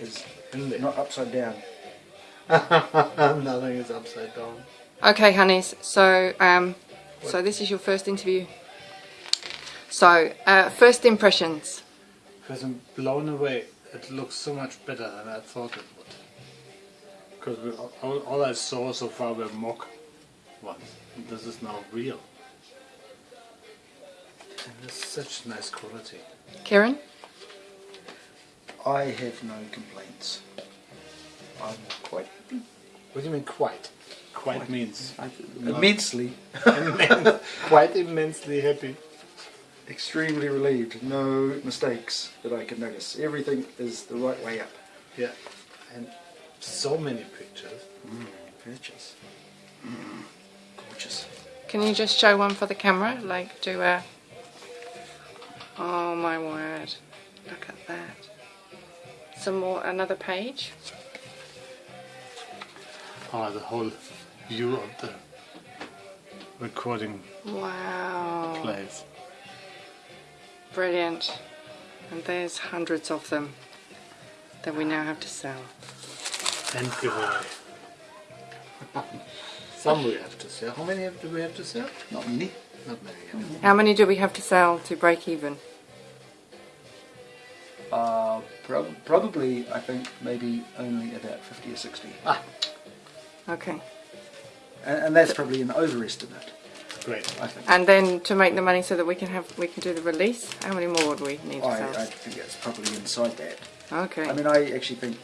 is In there. not upside down. Nothing is upside down. Okay, honeys. So, um, so this is your first interview. So, uh, first impressions. Because I'm blown away. It looks so much better than I thought it would. Because all, all I saw so far were mock ones. And this is now real. And it's such nice quality. Kieran? I have no complaints. I'm quite happy. What do you mean quite? Quite means immensely, immen- quite immensely happy. extremely relieved. No mistakes that I can notice. Everything is the right way up. Yeah. And so many pictures. Pictures. Mm, gorgeous. Can you just show one for the camera? Like, do a... Oh my word. Look at that. Some more, another page. Oh, the whole view of the recording Wow. place. Brilliant. And there's hundreds of them that we now have to sell. And give away. Some we have to sell. How many do we have to sell? Not many. Not many. How many do we have to sell to break even? Uh, prob- probably, I think, maybe only about 50 or 60. Ah, Okay. And, and that's probably an overestimate, great. I think. And then to make the money so that we can have we can do the release, how many more would we need to I, sell? I think that's probably inside that. Okay. I mean, I actually think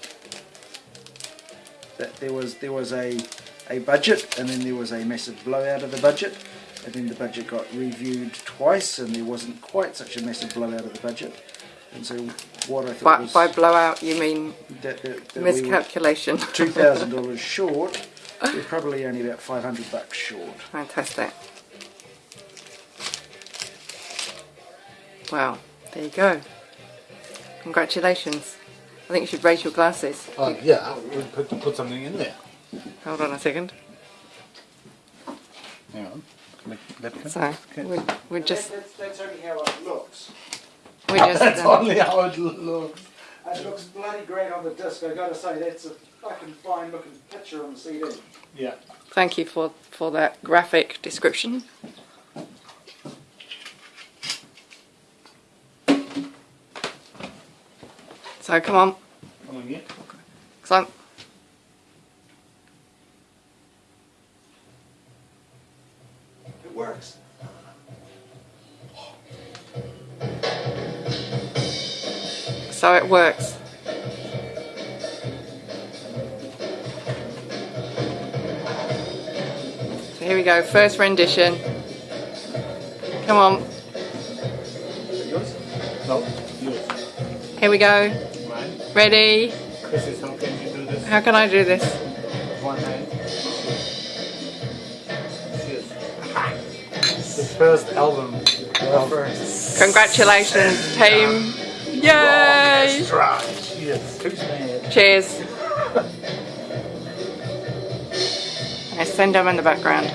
that there was there was a a budget, and then there was a massive blowout of the budget, and then the budget got reviewed twice, and there wasn't quite such a massive blowout of the budget. And so, what I thought by, was by blowout you mean that, that, that we miscalculation. two thousand dollars short. We're probably only about five hundred bucks short. Fantastic. Well, there you go. Congratulations. I think you should raise your glasses. Oh, yeah, we'll put, put something in there. Hold on a second. Hang on. Let, let me- So Okay. we're, we're just That's, that's only how it looks. We're just That's um, only how it looks. It looks bloody great on the disc. I gotta say, that's a fucking fine looking picture on the CD. Yeah. thank you for for that graphic description. So come on, Come on, yeah. climb. It works. So it works. So here we go, first rendition. Come on, Yours? No, yours. here we go. Ready? How can you do this? How can I do this? One hand. Cheers. The first album. Congratulations, team. Yay! Orchestra. Cheers. Cheers. I send them in the background.